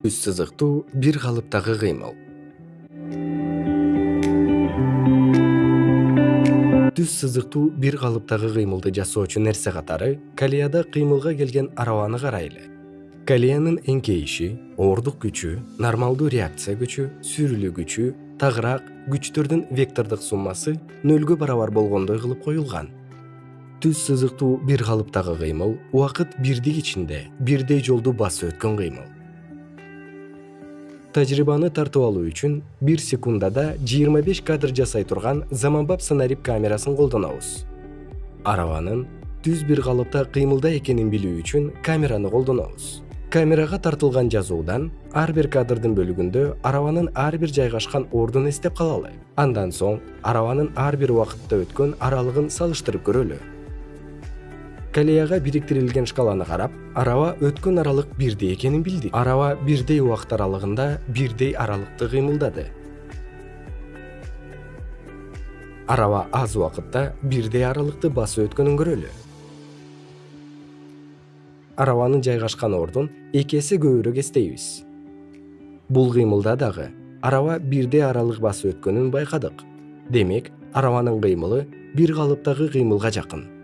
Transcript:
түз сызыктуу бир калыптагы кыймыл. Түз сызыктуу бир калыптагы кыймылды жасоочу нерсе катары колеяда кыймылга келген араваны карайлы. Колеянын эңкейиши оордук күчү нормалдуу реакция күчү сүрүлүү күчү тагыраак күчтөрдүн вектордук суммасы нөлгө барабар болгондой кылып коюлган. Түз сызыктуу бир калыптагы кыймыл убакыт бирдик ичинде бирдей жолду басып өткөн кыймыл тажрыйбаны тартып алуу үчүн бир секундада жыйырма беш кадр жасай турган заманбап сонариб камерасын колдонобуз. Араванын түз бир калыпта кыймылда экенин билүү үчүн камераны колдонобуз. Камерага тартылган жазуудан ар бир кадрдын бөлүгүндө араванын ар бир жайгашкан ордун эстеп калалы. Андан соң араванын ар бир убакытта өткөн аралыгын салыштырып көрөлү колеяга бириктирилген шкаланы карап араба өткөн аралык бирдей экенин билдик. Араба бирдей убакыт аралыгында бирдей аралыкты кыймылдады. Араба аз убакытта бирдей аралыкты басып өткөнүн көрөлү. Арабанын жайгашкан ордун эки эсе көбүрөөк эстейбиз. Бул кыймылда дагы араба бирдей аралык басып өткөнүн байкадык. Демек арабанын кыймылы бир калыптагы кыймылга жакын